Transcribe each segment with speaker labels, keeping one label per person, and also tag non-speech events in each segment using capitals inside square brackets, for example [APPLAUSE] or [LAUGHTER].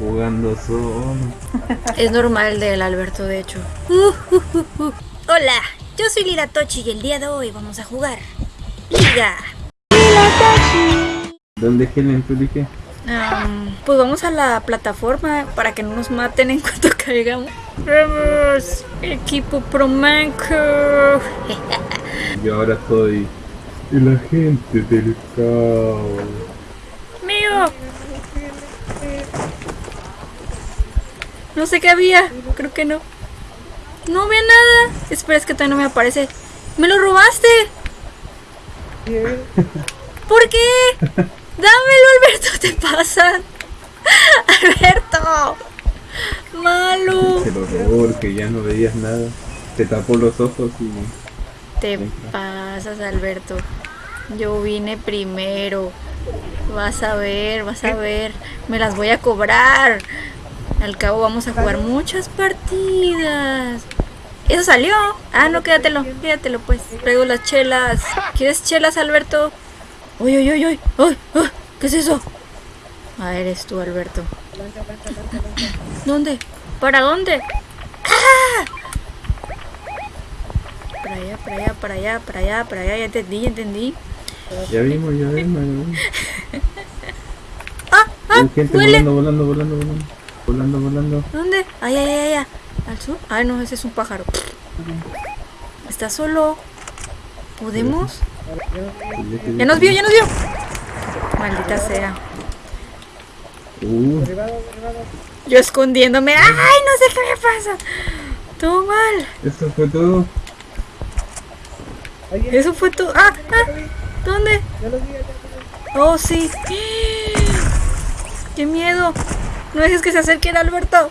Speaker 1: jugando solo.
Speaker 2: Es normal del Alberto, de hecho. Hola, yo soy Lila Tochi y el día de hoy vamos a jugar Liga.
Speaker 1: ¿Dónde es Helen? ¿Tú dije?
Speaker 2: Am, pues vamos a la plataforma para que no nos maten en cuanto [LAUGHS] caigamos. Vamos, equipo Promanco. [LAUGHS]
Speaker 1: Yo ahora soy el agente del caos.
Speaker 2: Mío. No sé qué había, creo que no. No había nada. Espera, es que todavía no me aparece. ¡Me lo robaste! ¿Por qué? Dámelo, Alberto, te pasan. [LAUGHS] Alberto. Malo.
Speaker 1: Se lo robó porque ya no veías nada. Te tapó los ojos y...
Speaker 2: Te pasas, Alberto. Yo vine primero. Vas a ver, vas a ver. Me las voy a cobrar. Al cabo vamos a jugar muchas partidas. Eso salió. Ah, no, quédatelo, quédatelo pues. Traigo las chelas. ¿Quieres chelas, Alberto? Uy, uy, uy, uy. Uy, uy, ¿Qué es eso? Ah, eres tú, Alberto. ¿Dónde? ¿Para dónde? ¡Ah! Para allá, para allá, para allá, para allá, para allá. Ya entendí, ya entendí.
Speaker 1: Ya vimos, ya vimos. ya vimos. [LAUGHS]
Speaker 2: ¡Ah! ¡Ah!
Speaker 1: Volando, volando, volando, volando. Volando, volando.
Speaker 2: ¿Dónde? Ay, ay, ay, ay. ¿Al sur? Ay, no, ese es un pájaro. Está solo. ¿Podemos? Ya nos vio, ya nos vio. Maldita sea.
Speaker 1: Uh,
Speaker 2: Yo escondiéndome. ¡Ay, no sé qué me pasa! Todo mal.
Speaker 1: esto fue todo.
Speaker 2: Eso fue todo. ¡Ah! ah. ¿Dónde? Oh, sí. [GASPS] ¡Qué miedo! No dejes que se acerque el Alberto.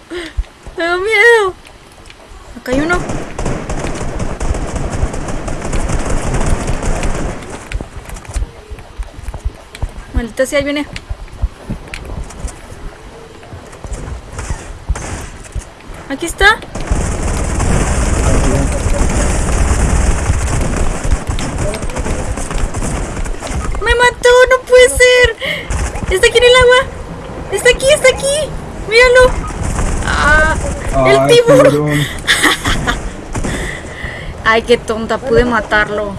Speaker 2: Da miedo. Acá hay uno. Maldita sea, ahí viene. Aquí está. ¡Me mató! ¡No puede ser! ¡Está aquí en el agua! ¡Está aquí! ¡Está aquí! ¡Míralo! ¡Ah! ¡El
Speaker 1: Ay,
Speaker 2: tiburón!
Speaker 1: tiburón. [LAUGHS]
Speaker 2: ¡Ay, qué tonta! Pude matarlo.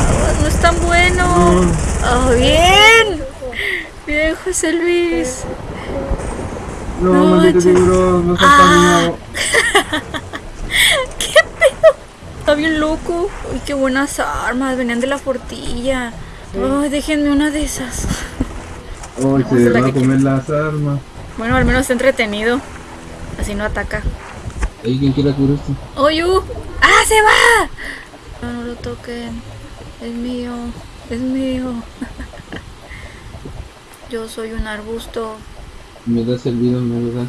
Speaker 2: Ah, no es tan bueno. ¡Oh, bien! Bien, José Luis.
Speaker 1: No,
Speaker 2: No,
Speaker 1: maldito tiburón, no seas
Speaker 2: Ah. [LAUGHS] ¿Qué pedo? Está bien loco. Uy, qué buenas armas. Venían de la fortilla. Ay, déjenme una de esas.
Speaker 1: Ay,
Speaker 2: a
Speaker 1: se
Speaker 2: la
Speaker 1: va a comer las armas.
Speaker 2: Bueno, al menos está entretenido. Así no ataca.
Speaker 1: ¿Hay quien quiera cubrirse?
Speaker 2: ¡Oyu! ¡Ah, se va! No, no lo toquen. Es mío. Es mío. [LAUGHS] Yo soy un arbusto.
Speaker 1: Me das el bidón, me lo das.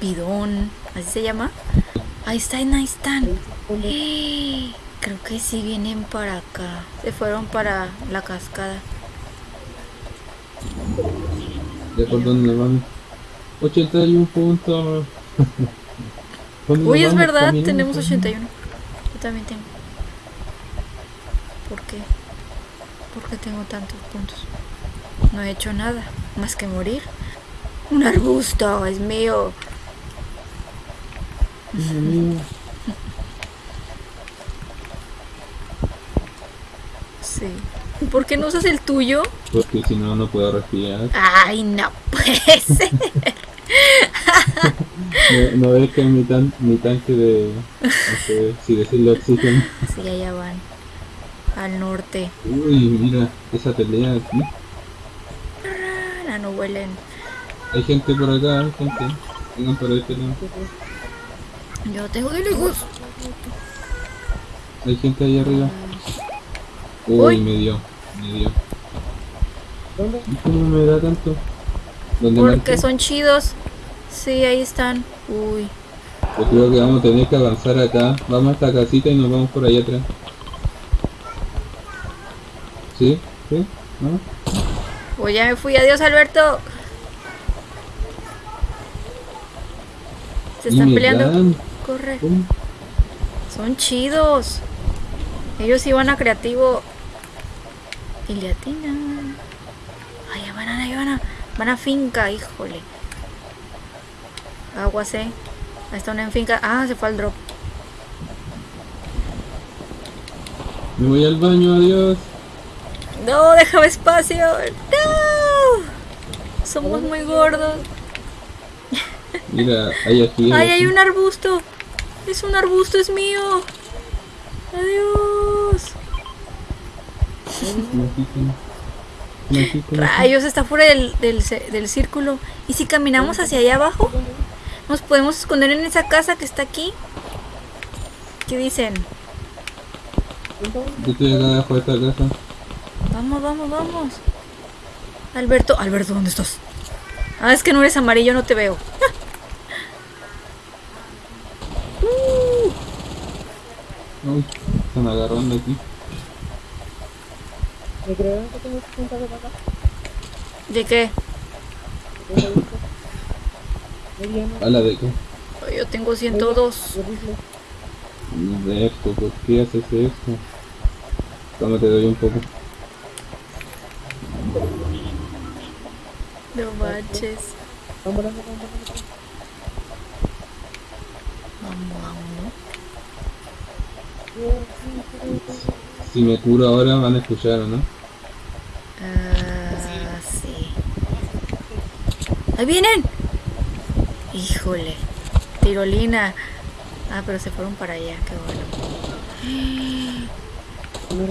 Speaker 2: Bidón. ¿Así se llama? Ahí están, ahí están. Creo que sí vienen para acá. Se fueron para la cascada.
Speaker 1: ¿Ya por dónde van? 81 puntos. ¿Dónde
Speaker 2: Uy, es verdad,
Speaker 1: Caminando,
Speaker 2: tenemos
Speaker 1: caminando.
Speaker 2: 81. Yo también tengo. ¿Por qué? ¿Por qué tengo tantos puntos? No he hecho nada, más que morir. Un arbusto, es mío.
Speaker 1: Dios mío.
Speaker 2: Sí. ¿Por qué no usas el tuyo?
Speaker 1: Porque si no, no puedo respirar.
Speaker 2: Ay, no puede ser. [LAUGHS]
Speaker 1: No, no que mi, tan, mi tanque de. No sé si decirlo oxígeno.
Speaker 2: Sí, allá van. Al norte.
Speaker 1: Uy, mira, esa pelea aquí.
Speaker 2: Ah, no huelen.
Speaker 1: Hay gente por acá, hay gente. Vengan por este lado.
Speaker 2: Yo tengo de lejos.
Speaker 1: Hay gente ahí arriba. Uy,
Speaker 2: Uy.
Speaker 1: me dio, me dio. ¿Y ¿Cómo me da tanto? ¿Dónde
Speaker 2: Porque son chidos. Sí, ahí están. Uy.
Speaker 1: Yo creo que vamos a tener que avanzar acá. Vamos a esta casita y nos vamos por allá atrás. ¿Sí? ¿Sí? ¿No?
Speaker 2: Uy, ya me fui. Adiós, Alberto. Se están peleando.
Speaker 1: dan.
Speaker 2: Corre.
Speaker 1: ¿Cómo?
Speaker 2: Son chidos. Ellos iban a creativo. Y le atinan. Allá van, allá van. Van a finca, híjole. Aguas, eh. Ahí está una en finca. Ah, se fue al drop.
Speaker 1: Me voy al baño, adiós.
Speaker 2: No, déjame espacio. No. Somos muy gordos.
Speaker 1: Mira, hay aquí.
Speaker 2: Ay, hay un arbusto. Es un arbusto, es mío. Adiós. Rayos, está fuera del, del, del círculo. ¿Y si caminamos hacia allá abajo? ¿Nos podemos esconder en esa casa que está aquí? ¿Qué dicen?
Speaker 1: Yo estoy acá de esta casa.
Speaker 2: Vamos, vamos, vamos. Alberto, Alberto, ¿dónde estás? Ah, es que no eres amarillo, no te veo. [LAUGHS]
Speaker 1: Uy, están agarrando aquí.
Speaker 3: ¿Me creyeron que tengo 60 de acá?
Speaker 2: ¿De qué?
Speaker 1: ¿A la de qué?
Speaker 2: Yo tengo 102.
Speaker 3: de
Speaker 1: esto, ¿por qué haces esto? Toma, te doy un poco.
Speaker 2: No manches.
Speaker 3: Volando.
Speaker 2: Vamos, vamos.
Speaker 1: Si me curo ahora van a escuchar, ¿o no?
Speaker 2: Ah, sí. ¡Ahí vienen! Híjole. Tirolina. Ah, pero se fueron para allá, qué bueno.
Speaker 3: No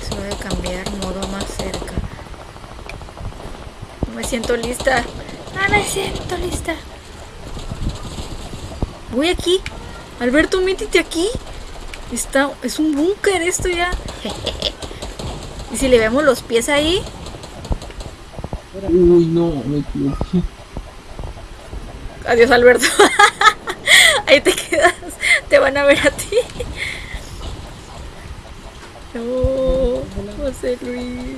Speaker 2: Se a cambiar modo más cerca. No me siento lista. Ah, me siento lista. Voy aquí. Alberto, métete aquí. Está, es un búnker esto ya. [LAUGHS] y si le vemos los pies ahí,
Speaker 1: Uy, no, me equivoqué.
Speaker 2: Adiós, Alberto. [LAUGHS] Ahí te quedas. Te van a ver a ti. No, José Luis.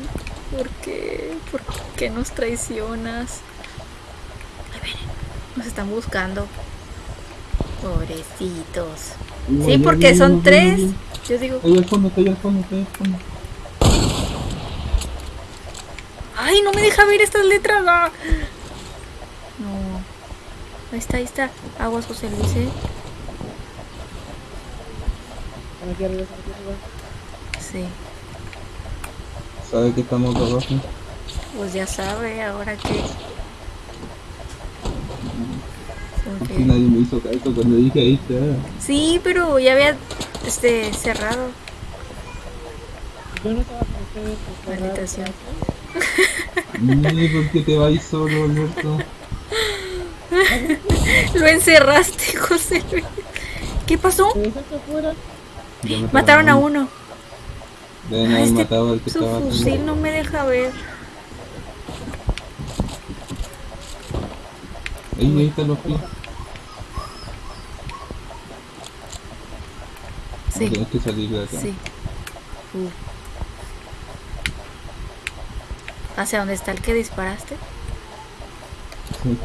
Speaker 2: ¿Por qué? ¿Por qué nos traicionas? Ahí vienen. Nos están buscando. Pobrecitos. Sí, porque
Speaker 1: no,
Speaker 2: son tres. Yo digo,
Speaker 1: ahí al fondo, ahí al fondo, ahí al fondo.
Speaker 2: Ay, no me deja ver estas letras. ah. No. Ahí está, ahí está. Aguas, José Luis. ¿eh?
Speaker 3: Aquí arriba, aquí arriba.
Speaker 2: Sí.
Speaker 1: ¿Sabe que estamos abajo?
Speaker 2: Pues ya sabe, ahora que.
Speaker 1: Es que nadie me hizo caso cuando dije ahí está.
Speaker 2: Sí, pero ya había este cerrado.
Speaker 3: Yo no estaba con ustedes.
Speaker 2: Maldita sea.
Speaker 1: Ni ¿por qué te vas solo, Alberto? [LAUGHS]
Speaker 2: Lo encerraste, José Luis. ¿Qué pasó? Mataron a
Speaker 1: uno. Deben haber
Speaker 2: este-
Speaker 1: matado al que
Speaker 2: Su
Speaker 1: estaba
Speaker 2: fusil no me deja ver.
Speaker 1: Ahí, ahí están los pies.
Speaker 2: Sí,
Speaker 1: Tienes que salir de acá.
Speaker 2: sí. Uh. ¿Hacia dónde está el que disparaste?
Speaker 1: Sí.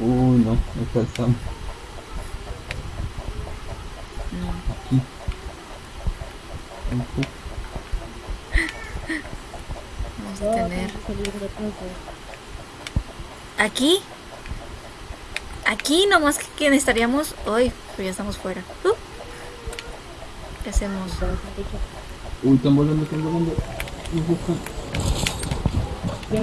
Speaker 1: Uy, no, no alcanzamos.
Speaker 2: No.
Speaker 1: Aquí.
Speaker 2: Vamos a tener. ¿Aquí? Aquí nomás que, que necesitaríamos. Hoy, pero ya estamos fuera. Uh. ¿Qué hacemos?
Speaker 1: Uy, están volando, están volando. Nos buscan. No.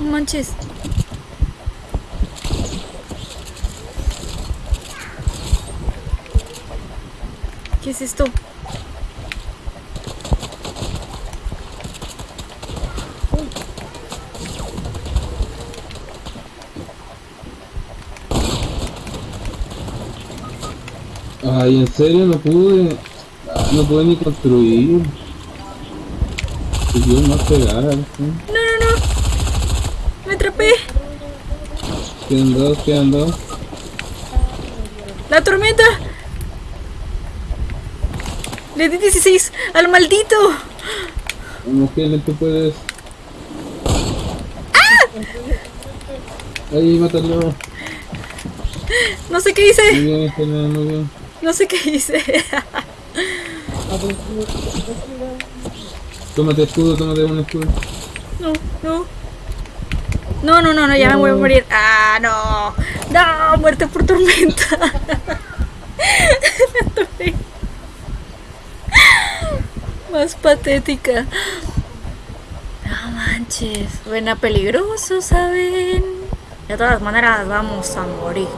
Speaker 2: No manches. ¿Qué es esto?
Speaker 1: Ay, en serio, no pude. No pude ni construir. Dios no pegar. ¿sí?
Speaker 2: No, no, no. Me atrapé.
Speaker 1: Quedan dos, quedan dos.
Speaker 2: La tormenta. Le di 16 al maldito.
Speaker 1: Helen, tú puedes. Ahí, mátalo.
Speaker 2: No sé qué
Speaker 1: Muy
Speaker 2: hice.
Speaker 1: bien, Helen, muy bien.
Speaker 2: No sé qué hice.
Speaker 1: Tómate escudo, tómate un escudo.
Speaker 2: No, no. No, no, no, no, ya me voy a morir. Ah, no. No, muerte por tormenta. [LAUGHS] Me atoré. Más patética. Manches. Suena peligroso, ¿saben? De todas maneras, vamos a morir.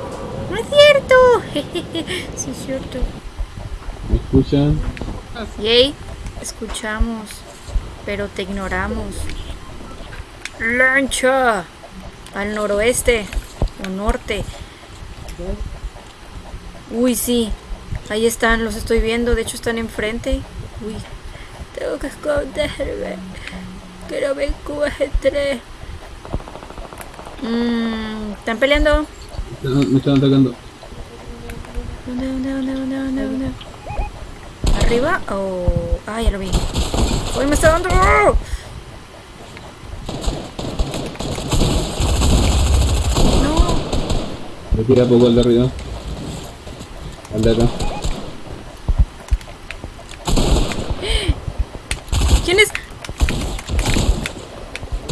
Speaker 2: No es cierto. [LAUGHS] sí, es cierto.
Speaker 1: ¿Me escuchan?
Speaker 2: Yay, escuchamos, pero te ignoramos. Lancha al noroeste o norte. Uy, sí, ahí están, los estoy viendo. De hecho, están enfrente. Uy, tengo que esconderme. Que no me encuentre. Mm, ¿Están peleando?
Speaker 1: Me están atacando.
Speaker 2: ¿Dónde, dónde, dónde, dónde, dónde, dónde? ¿Arriba? Oh, ah, ya lo vi. ¡Uy, me está dando! ¡Oh! No,
Speaker 1: Me tira poco al de arriba. Al de acá.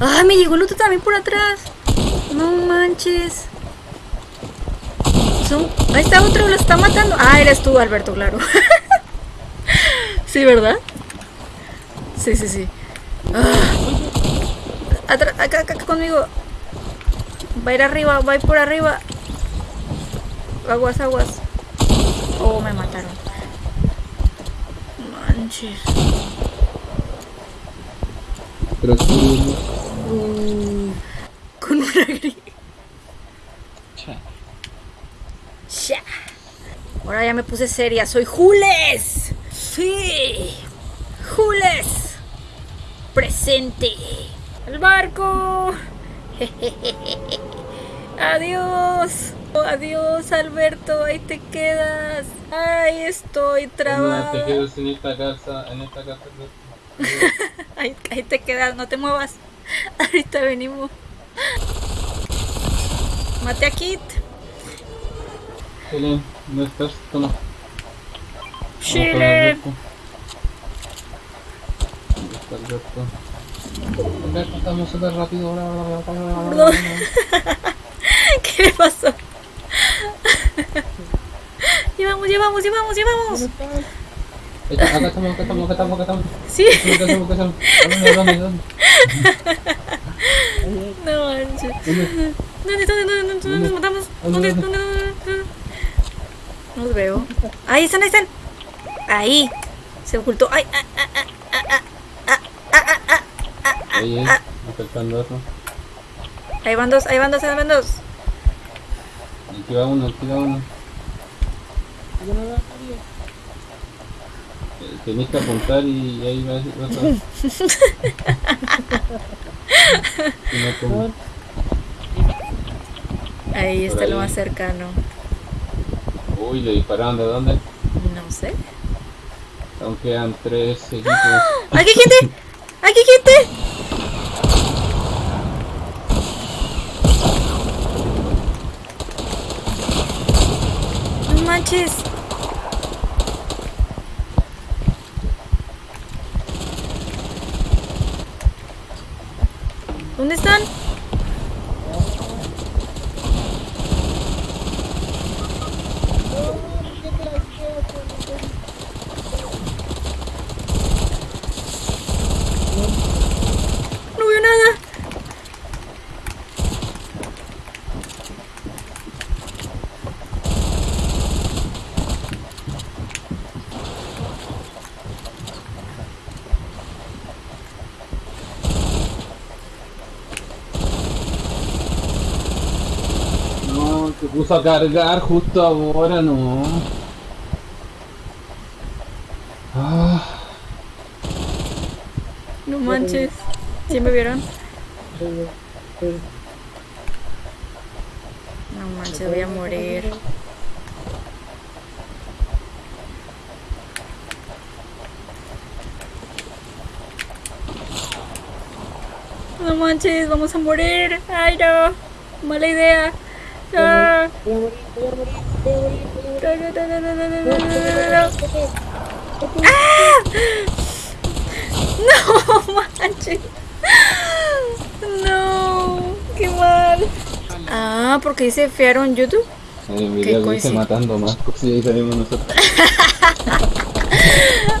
Speaker 2: ¡Ah, me llegó el otro también por atrás! ¡No manches! Ahí está otro, lo está matando. Ah, eres tú, Alberto, claro. [LAUGHS] sí, ¿verdad? Sí, sí, sí. Ah. Acá, acá, acá conmigo. Va a ir arriba, va a ir por arriba. Aguas, aguas. Oh, me mataron. Manches.
Speaker 1: Tú.
Speaker 2: Uh, con una [LAUGHS] grilla. Ya. Ahora ya me puse seria. Soy Jules. Sí. Jules. Presente. El barco. Adiós. Oh, adiós, Alberto. Ahí te quedas. Ahí estoy
Speaker 1: quedas en esta casa, en esta casa. [LAUGHS]
Speaker 2: Ahí, ahí te quedas, no te muevas. Ahorita venimos. Mate a Kit.
Speaker 1: Helen, ¿no estás? Toma.
Speaker 2: Chile.
Speaker 1: ¿Dónde está Alberto? Súper rápido.
Speaker 2: ¿Qué le pasó? llevamos, llevamos, llevamos, llevamos.
Speaker 1: Acá estamos, acá estamos, acá estamos, acá estamos.
Speaker 2: Sí,
Speaker 1: Acá estamos, acá estamos. ¿A ¿Dónde, dónde, dónde?
Speaker 2: No manches.
Speaker 1: ¿Dónde?
Speaker 2: ¿Dónde, dónde, dónde, dónde, nos matamos? ¿Dónde, dónde, dónde? No los veo. Ahí están, ahí están. Ahí. Se ocultó. Ay, ah, ah, ah, ah, ah, ah, ah, ah, ah, ah,
Speaker 1: Ahí,
Speaker 2: ah.
Speaker 1: acercando eso.
Speaker 2: Ahí van dos, ahí van dos, ahí van dos.
Speaker 1: Aquí va uno, aquí va uno.
Speaker 3: Yo no lo sabía.
Speaker 1: Eh, Tenés que apuntar y ahí va vas a... [LAUGHS] No,
Speaker 2: Ahí está lo más cercano.
Speaker 1: Uy, le dispararon de dónde?
Speaker 2: No sé.
Speaker 1: Aún quedan tres equipos.
Speaker 2: ¡Aquí hay gente! ¡Aquí gente! No manches. this understand?
Speaker 1: Se puso a cargar justo ahora, no. Ah,
Speaker 2: No manches. ¿Sí me vieron? No manches, voy a morir. No manches, vamos a morir. Ay, no. Mala idea. ¡Ah! No manches. No, qué mal. Ah, porque dice fiaron YouTube.
Speaker 1: Eh, mira,
Speaker 2: lo
Speaker 1: matando más, porque ahí salimos nosotros. [LAUGHS]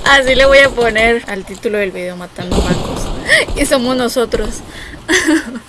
Speaker 2: Así le voy a poner al título del video, Matando Bancos. Y somos nosotros. [LAUGHS]